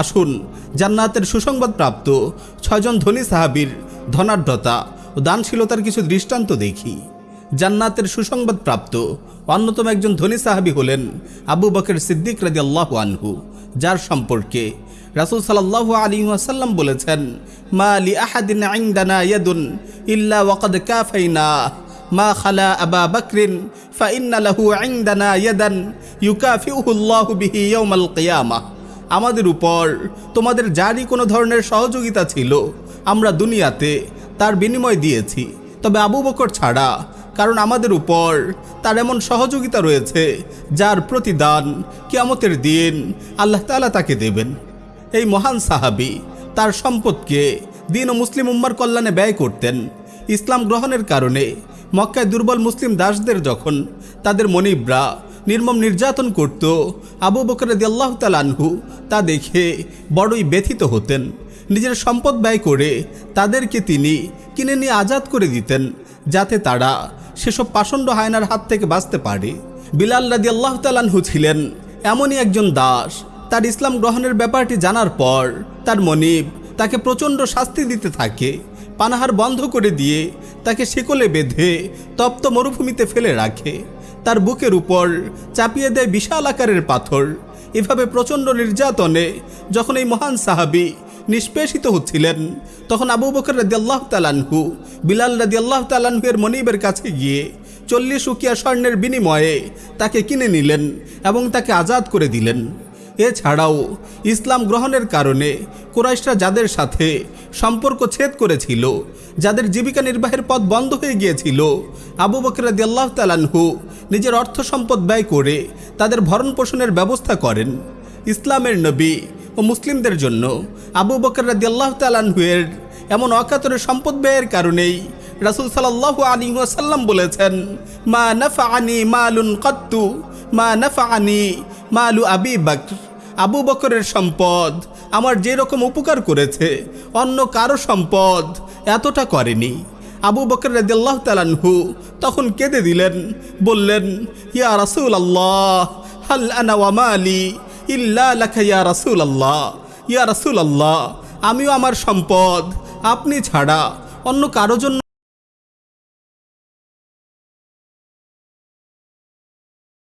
আসুন, জান্নাতের সুসংবাদ প্রাপ্ত ছয়জন ধনী সাহাবীর ধনাঢ্যতা ও দানশীলতার কিছু দৃষ্টান্ত দেখি। জান্নাতের সুসংবাদ প্রাপ্ত অন্যতম একজন ধনী সাহাবী হলেন আবু বকর সিদ্দিক রাজি আল্লাহ আনহু, যার সম্পর্কে রাসুল সাল্লাহ আলী ওয়াসাল্লাম বলেছেন, মা আলি আহাদিন আইন্দানা ইয়াদুন ইল্লা ওয়াকাদ কাফাইনা মা খালা আবা বকরিন ফাইন্না লাহু আইন্দানা ইয়াদান ইউকাফিউহু আল্লাহু বিহি ইয়াউমাল কিয়ামাহ। আমাদের উপর তোমাদের যারই কোনো ধরনের সহযোগিতা ছিল। আমরা দুনিয়াতে তার বিনিময় দিয়েছি। তবে আবু বকর ছাড়া, কারণ আমাদের উপর তার এমন সহযোগিতা রয়েছে, যার প্রতিদান কিয়ামতের দিন আল্লাহ তাআলা তাকে দেবেন। এই মহান সাহাবী তার সম্পদকে দিন ও মুসলিম উম্মার কল্যাণে ব্যয় করতেন। ইসলাম গ্রহণের কারণে মক্কায় দুর্বল মুসলিম দাসদের যখন তাদের মনিবরা নির্মম নির্যাতন করত। আবু বকর আল্লাহ তালানহু তা দেখে বড়ই ব্যথিত হতেন। নিজের সম্পদ ব্যয় করে তাদেরকে তিনি কিনে নিয়ে আজাদ করে দিতেন, যাতে তারা সেসব পাষণ্ড হায়নার হাত থেকে বাঁচতে পারে। বিলাল রাদি আল্লাহ তালানহু ছিলেন এমনই একজন দাস। তার ইসলাম গ্রহণের ব্যাপারটি জানার পর তার মনিব তাকে প্রচণ্ড শাস্তি দিতে থাকে। পানাহার বন্ধ করে দিয়ে তাকে শিকলে বেঁধে তপ্ত মরুভূমিতে ফেলে রাখে। তার বুকের উপর চাপিয়ে দেয় বিশাল আকারের পাথর। এভাবে প্রচণ্ড নির্যাতনে যখন এই মহান সাহাবি নিষ্পেষিত হচ্ছিলেন, তখন আবু বকর রাদিয়াল্লাহ তালানহু বিলাল রাদিয়াল্লাহ তালানহুয়ের মনিবের কাছে গিয়ে চল্লিশ উকিয়া স্বর্ণের বিনিময়ে তাকে কিনে নিলেন এবং তাকে আজাদ করে দিলেন। এছাড়াও ইসলাম গ্রহণের কারণে কুরাইশরা যাদের সাথে সম্পর্ক ছেদ করেছিল, যাদের জীবিকা নির্বাহের পথ বন্ধ হয়ে গিয়েছিল, আবু বকর আল্লাহ তালানহু নিজের অর্থ সম্পদ ব্যয় করে তাদের ভরণ পোষণের ব্যবস্থা করেন। ইসলামের নবী ও মুসলিমদের জন্য আবু বকর রাদিয়াল্লাহ তালানহুয়ের এমন অকাতরে সম্পদ ব্যয়ের কারণেই রাসুল সাল্লাহ আলী ওয়াসাল্লাম বলেছেন, মা নাফা আনি মালুন কত্তু, মা নাফা আনি মালু আবি বকর। আবু বকরের সম্পদ। আমার যে রকম উপকার করেছে, অন্য কারও সম্পদ এতটা করেনি। আবু বকর রাদিয়াল্লাহ তালানহু তখন কেঁদে দিলেন, বললেন, ইয়া রাসুল আল্লাহ হাল ইল্লা লাখা ইয়া রাসুল আল্লাহ ইয়া রাসুল আল্লাহ আমিও আমার সম্পদ আপনি ছাড়া অন্য কারও জন্য